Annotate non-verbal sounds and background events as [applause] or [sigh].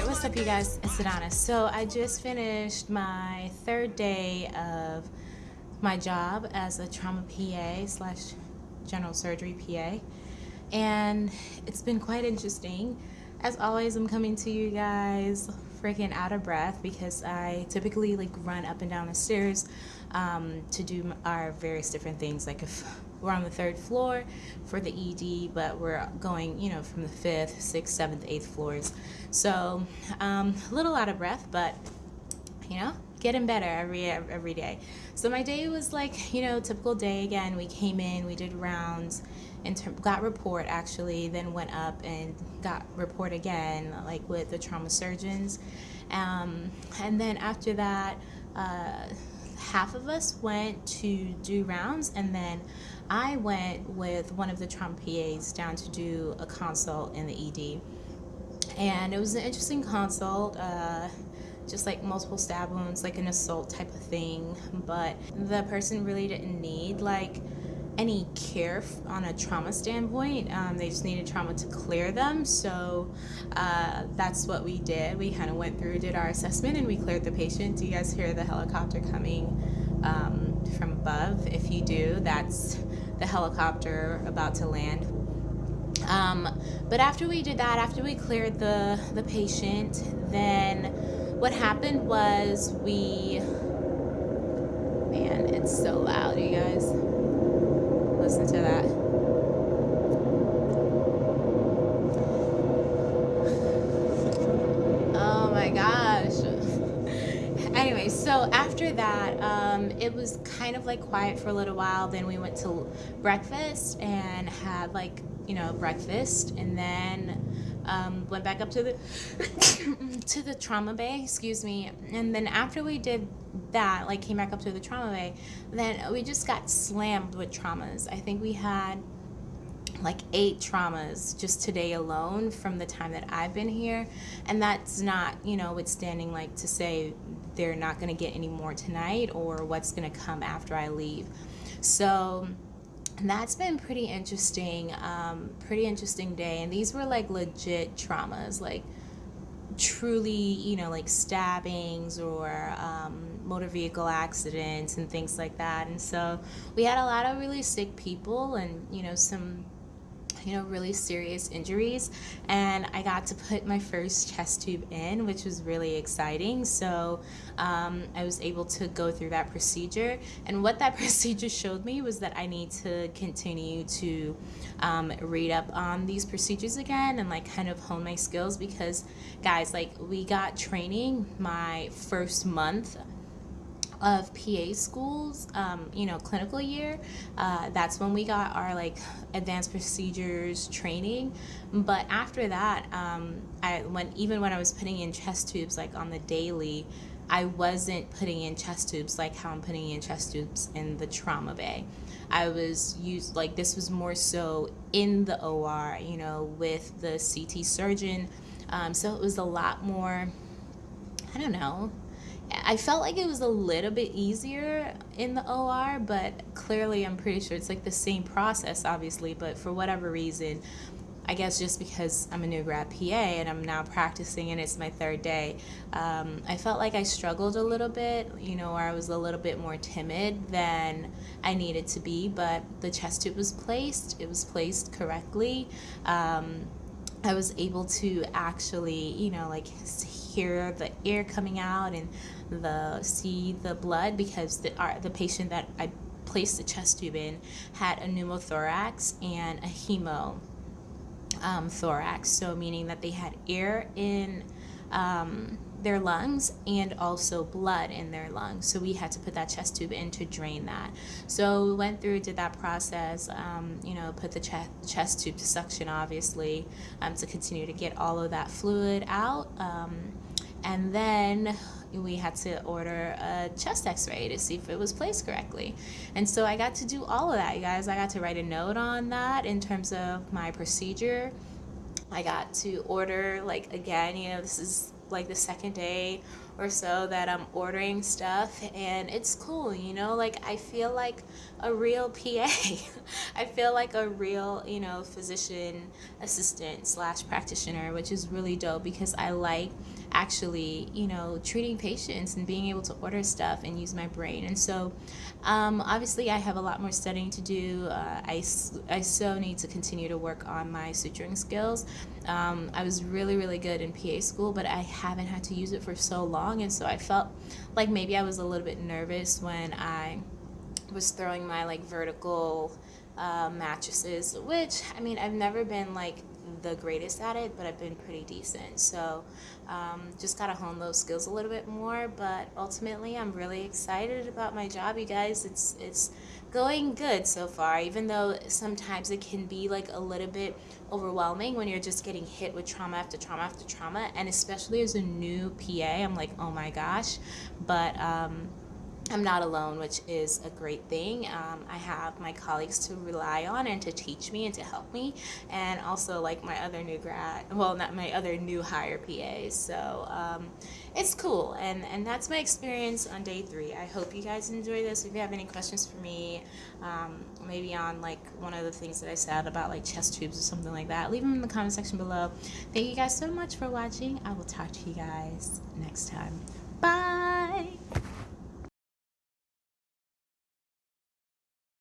right, what's up, you guys? It's Adonis. So, I just finished my third day of my job as a trauma PA slash general surgery PA, and it's been quite interesting. As always, I'm coming to you guys freaking out of breath because I typically like run up and down the stairs um, to do our various different things. Like if [laughs] we're on the third floor for the ED, but we're going, you know, from the fifth, sixth, seventh, eighth floors. So um, a little out of breath, but you know, getting better every every day. So my day was like, you know, typical day again. We came in, we did rounds, and got report actually, then went up and got report again, like with the trauma surgeons. Um, and then after that, uh, half of us went to do rounds and then I went with one of the trauma PAs down to do a consult in the ED. And it was an interesting consult, uh, just like multiple stab wounds, like an assault type of thing. But the person really didn't need like any care on a trauma standpoint. Um, they just needed trauma to clear them. So uh, that's what we did. We kind of went through, did our assessment, and we cleared the patient. Do you guys hear the helicopter coming um, from above? If you do, that's the helicopter about to land. Um, but after we did that, after we cleared the, the patient, then what happened was we, man, it's so loud, you guys listen to that. Oh my gosh. anyway, so after that, um, it was kind of like quiet for a little while. Then we went to breakfast and had like, you know, breakfast and then um, went back up to the [coughs] to the trauma bay, excuse me. And then after we did that, like came back up to the trauma bay, then we just got slammed with traumas. I think we had like eight traumas just today alone from the time that I've been here. And that's not, you know, withstanding like to say they're not going to get any more tonight or what's going to come after I leave. So that's been pretty interesting, um, pretty interesting day. And these were like legit traumas, like truly, you know, like stabbings or um, motor vehicle accidents and things like that. And so we had a lot of really sick people and, you know, some you know, really serious injuries. And I got to put my first chest tube in, which was really exciting. So um, I was able to go through that procedure. And what that [laughs] procedure showed me was that I need to continue to um, read up on these procedures again and like kind of hone my skills because, guys, like we got training my first month of PA schools, um, you know, clinical year, uh, that's when we got our like advanced procedures training. But after that, um, I when even when I was putting in chest tubes like on the daily, I wasn't putting in chest tubes like how I'm putting in chest tubes in the trauma bay. I was used like this was more so in the OR, you know, with the CT surgeon. Um, so it was a lot more, I don't know, I felt like it was a little bit easier in the OR, but clearly I'm pretty sure it's like the same process, obviously, but for whatever reason, I guess just because I'm a new grad PA and I'm now practicing and it's my third day, um, I felt like I struggled a little bit, you know, or I was a little bit more timid than I needed to be, but the chest tube was placed, it was placed correctly. Um, I was able to actually, you know, like hear the air coming out and the see the blood because the our, the patient that I placed the chest tube in had a pneumothorax and a hemo um, thorax, so meaning that they had air in um, their lungs and also blood in their lungs. So we had to put that chest tube in to drain that. So we went through, did that process, um, you know, put the chest, chest tube to suction, obviously, um, to continue to get all of that fluid out. Um, and then we had to order a chest x-ray to see if it was placed correctly. And so i got to do all of that you guys. I got to write a note on that in terms of my procedure. I got to order like again you know this is like the second day or so that I'm ordering stuff and it's cool, you know, like I feel like a real PA. [laughs] I feel like a real, you know, physician assistant slash practitioner, which is really dope because I like actually, you know, treating patients and being able to order stuff and use my brain. And so, um, obviously, I have a lot more studying to do. Uh, I, I so need to continue to work on my suturing skills. Um, I was really, really good in PA school, but I haven't had to use it for so long. And so I felt like maybe I was a little bit nervous when I was throwing my like vertical uh, mattresses, which I mean, I've never been like the greatest at it, but I've been pretty decent. So um, just got to hone those skills a little bit more. But ultimately, I'm really excited about my job, you guys. It's it's going good so far, even though sometimes it can be like a little bit overwhelming when you're just getting hit with trauma after trauma after trauma. And especially as a new PA, I'm like, oh my gosh. But um, I'm not alone, which is a great thing. Um, I have my colleagues to rely on and to teach me and to help me, and also like my other new grad, well, not my other new hire PAs. So um, it's cool, and and that's my experience on day three. I hope you guys enjoy this. If you have any questions for me, um, maybe on like one of the things that I said about like chest tubes or something like that, leave them in the comment section below. Thank you guys so much for watching. I will talk to you guys next time. Bye.